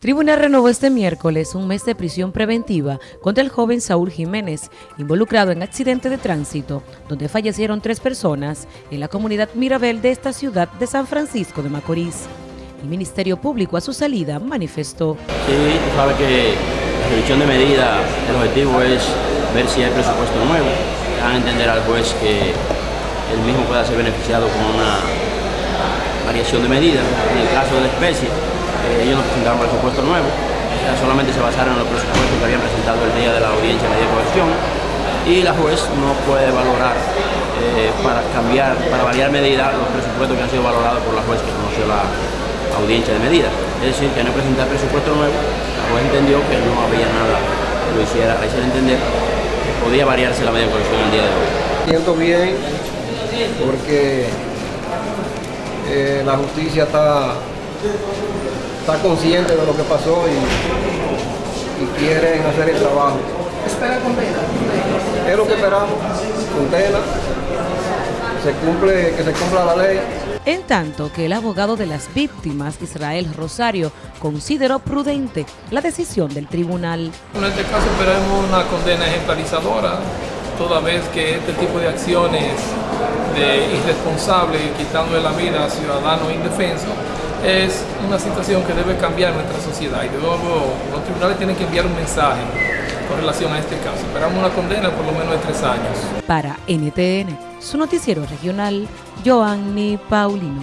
Tribunal renovó este miércoles un mes de prisión preventiva contra el joven Saúl Jiménez, involucrado en accidente de tránsito, donde fallecieron tres personas en la comunidad Mirabel de esta ciudad de San Francisco de Macorís. El Ministerio Público a su salida manifestó. Sí, tú sabes que la revisión de medida, el objetivo es ver si hay presupuesto nuevo, a entender al juez que el mismo pueda ser beneficiado con una variación de medida, en el caso de la especie eh, ellos no presentaron presupuesto nuevo, solamente se basaron en los presupuestos que habían presentado el día de la audiencia de media coerción y la juez no puede valorar eh, para cambiar, para variar medida los presupuestos que han sido valorados por la juez que conoció la audiencia de medida. Es decir, que no presentar presupuesto nuevo, la juez entendió que no había nada que lo hiciera, hiciera entender que podía variarse la media coerción el día de hoy. Siento bien porque eh, la justicia está está consciente de lo que pasó y, quieren hacer el trabajo. ¿Espera condena? Es lo que esperamos, condena, se cumple, que se cumpla la ley. En tanto que el abogado de las víctimas, Israel Rosario, consideró prudente la decisión del tribunal. En este caso esperamos una condena ejemplarizadora, toda vez que este tipo de acciones de irresponsable, quitando la vida a ciudadanos indefensos, es una situación que debe cambiar nuestra sociedad y de nuevo los tribunales tienen que enviar un mensaje con relación a este caso. Esperamos una condena por lo menos de tres años. Para NTN, su noticiero regional, Joanny Paulino.